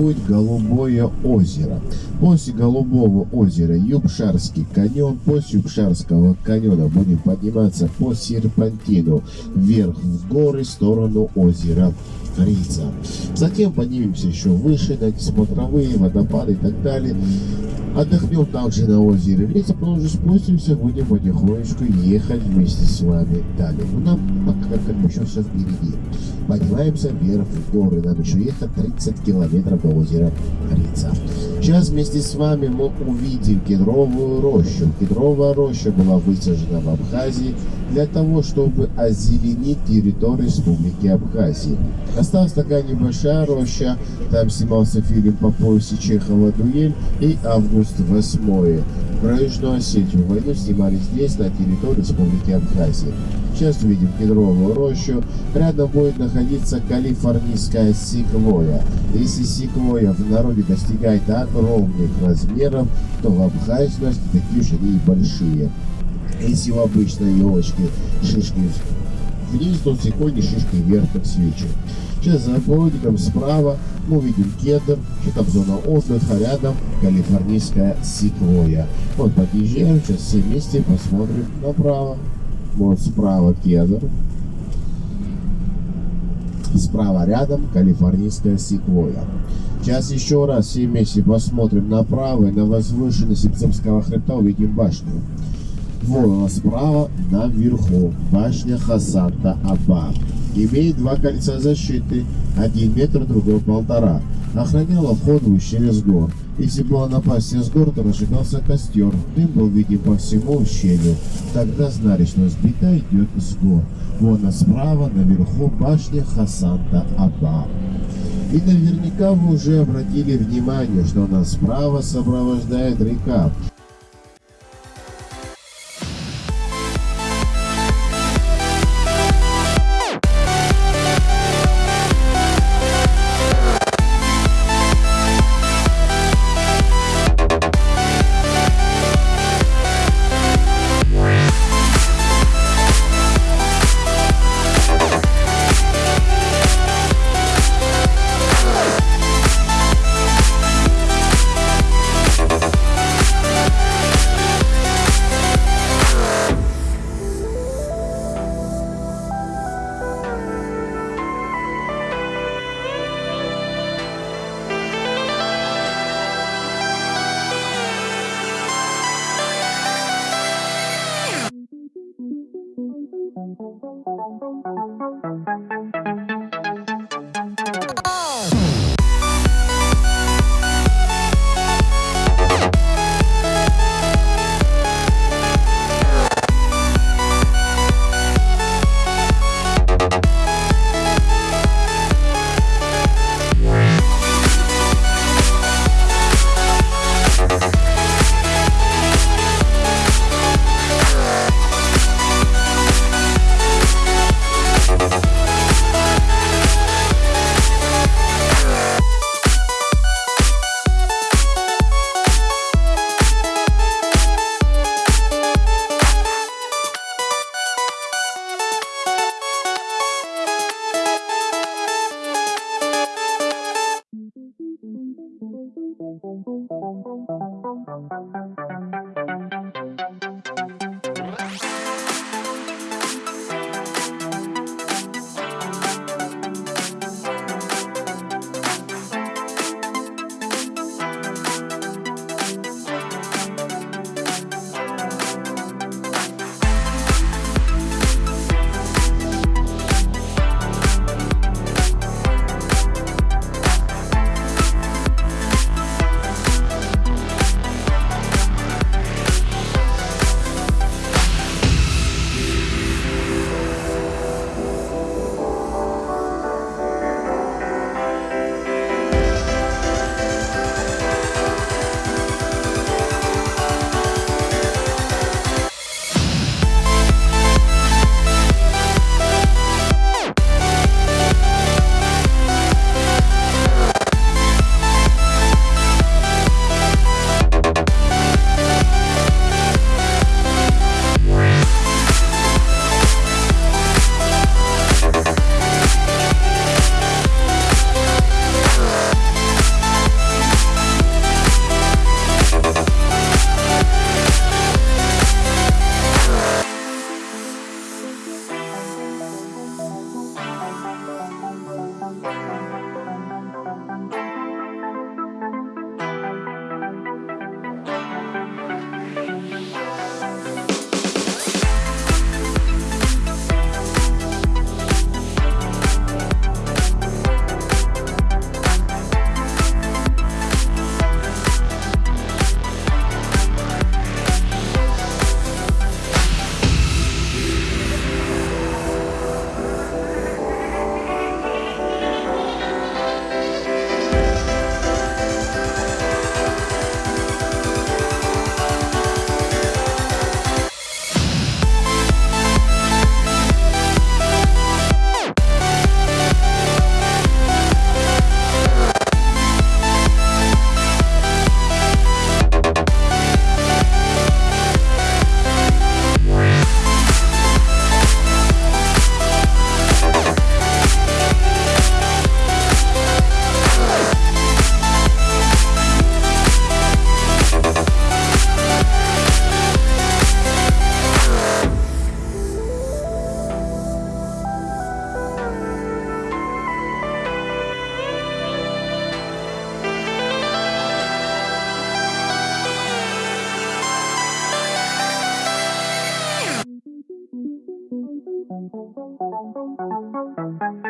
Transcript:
будет Голубое озеро. После Голубого озера Юбшарский каньон. После Юбшарского каньона будем подниматься по серпантину вверх в горы в сторону озера Рица. Затем поднимемся еще выше на смотровые водопады и так далее. Отдохнем также на озере Рица, потом уже спустимся, будем потихонечку ехать вместе с вами далее. Ну, нам пока как еще все впереди. Поднимаемся вверх в горы, нам еще ехать 30 километров до озера Рица. Сейчас вместе с вами мы увидим кедровую рощу. Кедровая роща была высажена в Абхазии для того, чтобы озеленить территорию Республики Абхазия. Осталась такая небольшая роща, там снимался фильм по поясе Чехова «Дуэль» и «Август 8». Про Южную Осетию войну снимали здесь, на территории Республики Абхазия. Сейчас увидим кедровую рощу. Рядом будет находиться калифорнийская секвоя. Если секвоя в народе достигает огромных размеров, то в нас такие же и большие. Если у обычной елочки шишки вниз, то в секвойне шишки вверх, как свечи. Сейчас за поворотником справа мы увидим кедр, что там зона отдыха, рядом калифорнийская секвоя. Вот подъезжаем, сейчас все вместе посмотрим направо. Вот справа кедр. Справа рядом калифорнийская секвоя. Сейчас еще раз все вместе посмотрим направо и на возвышенность Сипцемского хребта увидим башню. Вот она справа наверху. Башня Хасанта Аба. Имеет два кольца защиты. Один метр, другой полтора. Охраняла вход в ущелье с гор. Если была напасть с гор, то разжигался костер. Дым был виден по всему ущелью. Тогда знали, что сбита идет с гор. Вон а справа, наверху, башня Хасанта Аба. И наверняка вы уже обратили внимание, что нас справа сопровождает река. Thank you.